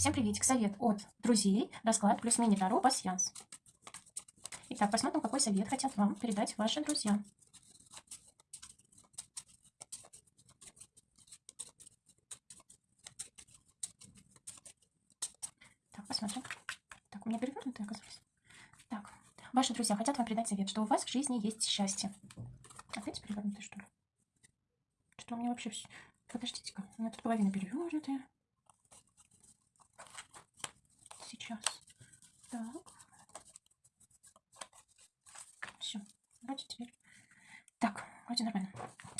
Всем приветик. Совет от друзей. Расклад плюс мини-таро пасьянс. Итак, посмотрим, какой совет хотят вам передать ваши друзья. Так, посмотрим. Так, у меня перевернутый оказалось. Так, ваши друзья хотят вам передать совет, что у вас в жизни есть счастье. Опять перевернутый, что ли? Что у меня вообще... Подождите-ка, у меня тут половина перевернутая. Сейчас. Так. Все. Вроде теперь. Так, вроде нормально.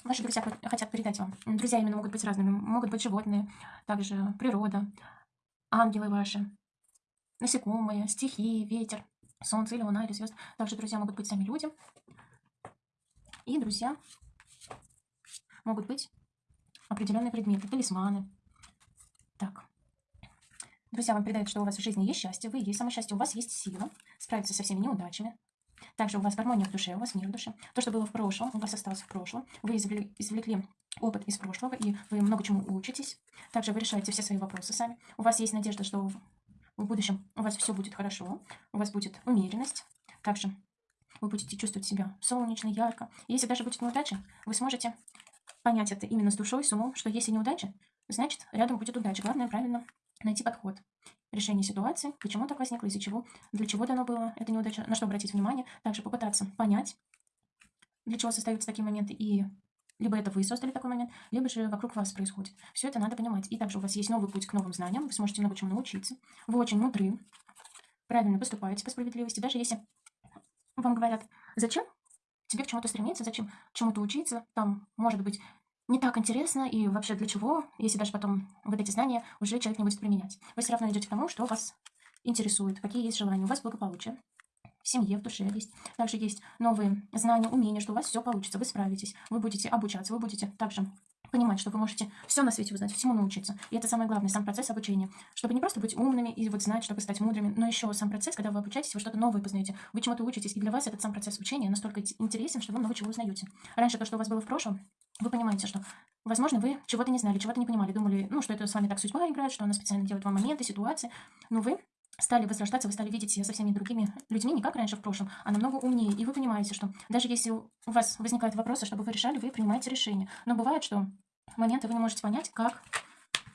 Ваши друзья хотят передать вам. Друзья именно могут быть разными. Могут быть животные, также природа, ангелы ваши, насекомые, стихии, ветер, солнце или луна или звезд. Также друзья могут быть сами люди. И друзья могут быть определенные предметы, талисманы. Так. Друзья вам передают, что у вас в жизни есть счастье, вы есть само счастье, у вас есть сила справиться со всеми неудачами. Также у вас гармония в душе, у вас мир в душе. То, что было в прошлом, у вас осталось в прошлом. Вы извлекли, извлекли опыт из прошлого, и вы много чему учитесь. Также вы решаете все свои вопросы сами. У вас есть надежда, что в будущем у вас все будет хорошо, у вас будет умеренность. Также вы будете чувствовать себя солнечно, ярко. И если даже будет неудача, вы сможете понять это именно с душой, с умом, что если неудача, значит, рядом будет удача. Главное правильно найти подход. Решение ситуации, почему так возникло, из-за чего, для чего дано было это неудача, на что обратить внимание. Также попытаться понять, для чего создаются такие моменты, и либо это вы создали такой момент, либо же вокруг вас происходит. Все это надо понимать. И также у вас есть новый путь к новым знаниям, вы сможете много чему научиться. Вы очень мудры, правильно поступаете по справедливости. Даже если вам говорят, зачем тебе к чему-то стремиться, зачем чему-то учиться, там, может быть, не так интересно и вообще для чего, если даже потом вот эти знания уже человек не будет применять. Вы все равно идете к тому, что вас интересует, какие есть желания. У вас благополучие в семье, в душе есть. Также есть новые знания, умения, что у вас все получится, вы справитесь, вы будете обучаться, вы будете также понимать, что вы можете все на свете узнать, всему научиться. И это самое главное, сам процесс обучения. Чтобы не просто быть умными и вот знать, чтобы стать мудрыми, но еще сам процесс, когда вы обучаетесь, вы что-то новое познаете, вы чему-то учитесь, и для вас этот сам процесс учения настолько интересен, что вы много чего узнаете. Раньше то, что у вас было в прошлом, вы понимаете, что, возможно, вы чего-то не знали, чего-то не понимали, думали, ну, что это с вами так судьба играет, что она специально делает вам моменты, ситуации, но вы стали возрождаться, вы стали видеть себя со всеми другими людьми, не как раньше в прошлом, а намного умнее. И вы понимаете, что даже если у вас возникают вопросы, чтобы вы решали, вы принимаете решение. Но бывает, что моменты вы не можете понять, как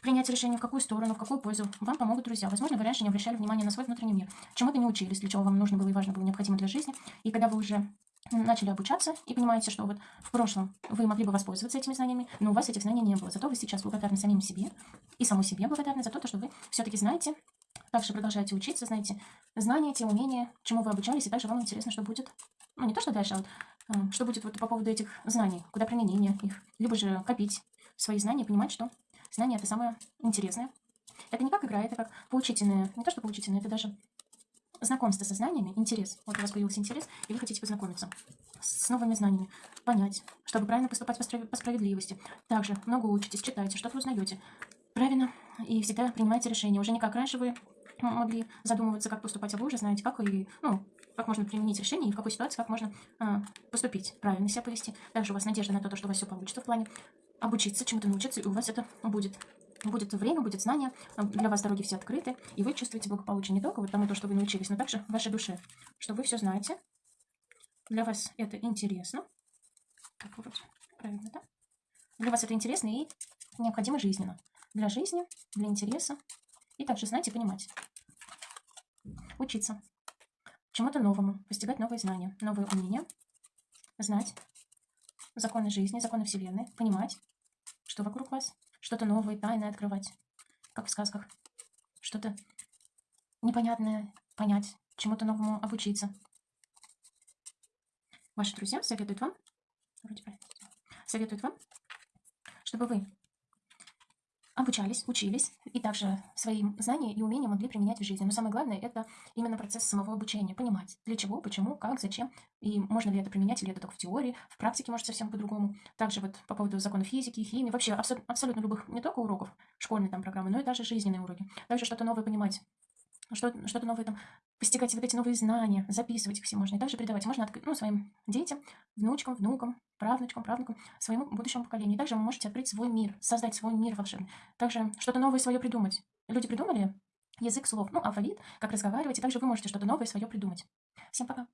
принять решение, в какую сторону, в какую пользу. Вам помогут друзья. Возможно, вы раньше не обращали внимания на свой внутренний мир. Чему-то не учились, для чего вам нужно было и важно было необходимо для жизни. И когда вы уже начали обучаться и понимаете, что вот в прошлом вы могли бы воспользоваться этими знаниями, но у вас этих знаний не было. Зато вы сейчас благодарны самим себе и саму себе благодарны за то, что вы все-таки знаете, также продолжаете учиться, знаете знания, те умения, чему вы обучались, и также вам интересно, что будет, ну не то, что дальше, а вот э, что будет вот по поводу этих знаний, куда применение их, либо же копить свои знания, понимать, что знания это самое интересное. Это не как игра, это как поучительное, не то, что поучительное, это даже знакомство со знаниями, интерес. Вот у вас появился интерес, и вы хотите познакомиться с новыми знаниями, понять, чтобы правильно поступать по справедливости. Также много учитесь, читаете, что-то узнаете. Правильно, и всегда принимаете решения. Уже не как раньше вы могли задумываться, как поступать, а вы уже знаете, как и, ну, как можно применить решение и в какой ситуации как можно а, поступить, правильно себя повести. Также у вас надежда на то, что у вас все получится в плане обучиться, чему-то научиться, и у вас это будет будет время, будет знание, а, для вас дороги все открыты, и вы чувствуете благополучие не только вот тому, то, что вы научились, но также в вашей душе, что вы все знаете, для вас это интересно. Так, вроде правильно, да? Для вас это интересно и необходимо жизненно. Для жизни, для интереса. И также знать и понимать. Учиться. Чему-то новому. Постигать новые знания, новые умения. Знать законы жизни, законы Вселенной. Понимать, что вокруг вас что-то новое, тайное открывать, как в сказках, что-то непонятное понять, чему-то новому обучиться. Ваши друзья советуют вам, вроде советуют вам, чтобы вы обучались, учились, и также свои знания и умения могли применять в жизни. Но самое главное, это именно процесс самого обучения. Понимать, для чего, почему, как, зачем, и можно ли это применять, или это только в теории, в практике может совсем по-другому. Также вот по поводу законов физики, химии, вообще абсо абсолютно любых, не только уроков, школьной там программы, но и даже жизненные уроки. Также что-то новое понимать, что-то что новое там, постигать вот эти новые знания, записывать их все можно, и также передавать. Можно открыть, ну, своим детям, внучкам, внукам, правнучкам, правнукам, своему будущему поколению. И также вы можете открыть свой мир, создать свой мир волшебный. Также что-то новое свое придумать. Люди придумали язык слов, ну, алфавит, как разговаривать, и также вы можете что-то новое свое придумать. Всем пока!